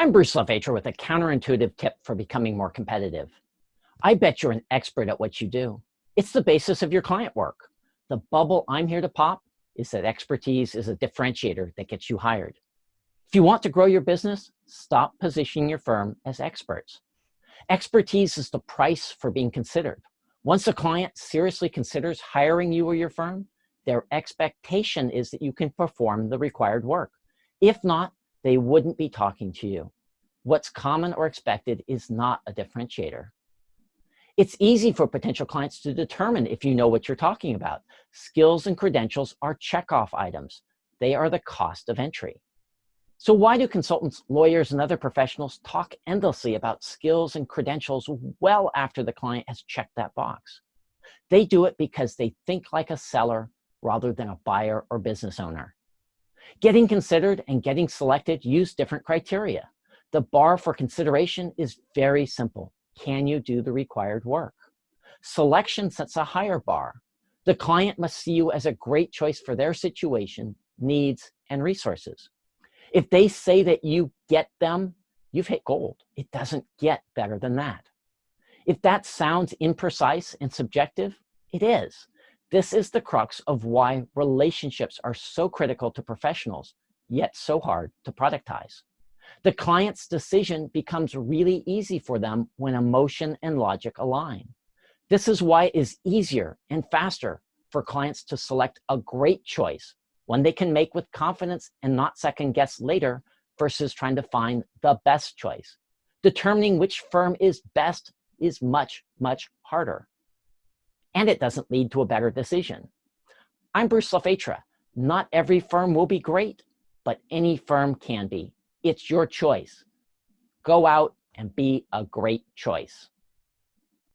I'm Bruce LaVatra with a counterintuitive tip for becoming more competitive. I bet you're an expert at what you do. It's the basis of your client work. The bubble I'm here to pop is that expertise is a differentiator that gets you hired. If you want to grow your business, stop positioning your firm as experts. Expertise is the price for being considered. Once a client seriously considers hiring you or your firm, their expectation is that you can perform the required work. If not, they wouldn't be talking to you. What's common or expected is not a differentiator. It's easy for potential clients to determine if you know what you're talking about. Skills and credentials are checkoff items. They are the cost of entry. So why do consultants, lawyers, and other professionals talk endlessly about skills and credentials well after the client has checked that box? They do it because they think like a seller rather than a buyer or business owner. Getting considered and getting selected use different criteria. The bar for consideration is very simple. Can you do the required work? Selection sets a higher bar. The client must see you as a great choice for their situation, needs, and resources. If they say that you get them, you've hit gold. It doesn't get better than that. If that sounds imprecise and subjective, it is. This is the crux of why relationships are so critical to professionals, yet so hard to productize. The client's decision becomes really easy for them when emotion and logic align. This is why it is easier and faster for clients to select a great choice one they can make with confidence and not second guess later versus trying to find the best choice. Determining which firm is best is much, much harder. And it doesn't lead to a better decision. I'm Bruce LaVatra. Not every firm will be great, but any firm can be. It's your choice. Go out and be a great choice.